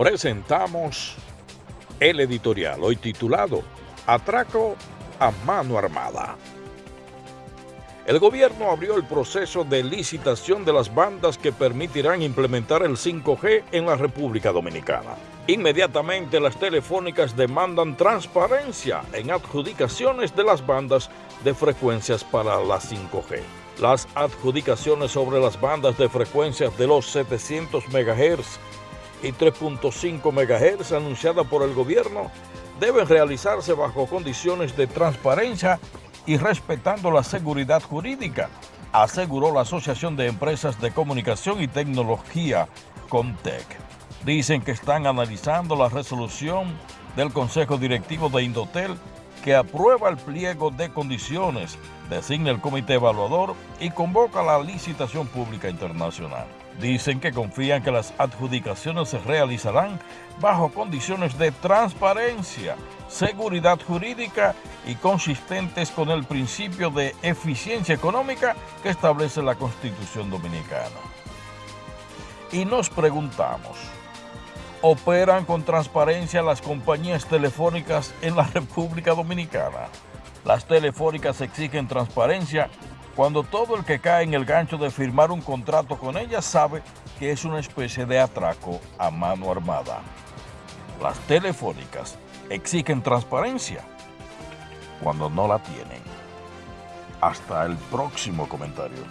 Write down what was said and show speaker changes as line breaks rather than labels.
presentamos el editorial, hoy titulado Atraco a mano armada. El gobierno abrió el proceso de licitación de las bandas que permitirán implementar el 5G en la República Dominicana. Inmediatamente las telefónicas demandan transparencia en adjudicaciones de las bandas de frecuencias para la 5G. Las adjudicaciones sobre las bandas de frecuencias de los 700 MHz y 3.5 MHz anunciada por el gobierno deben realizarse bajo condiciones de transparencia y respetando la seguridad jurídica, aseguró la Asociación de Empresas de Comunicación y Tecnología, Comtec. Dicen que están analizando la resolución del Consejo Directivo de Indotel que aprueba el pliego de condiciones, designa el comité evaluador y convoca la licitación pública internacional. Dicen que confían que las adjudicaciones se realizarán bajo condiciones de transparencia, seguridad jurídica y consistentes con el principio de eficiencia económica que establece la Constitución Dominicana. Y nos preguntamos, ¿operan con transparencia las compañías telefónicas en la República Dominicana? Las telefónicas exigen transparencia cuando todo el que cae en el gancho de firmar un contrato con ellas sabe que es una especie de atraco a mano armada. Las telefónicas exigen transparencia cuando no la tienen. Hasta el próximo comentario.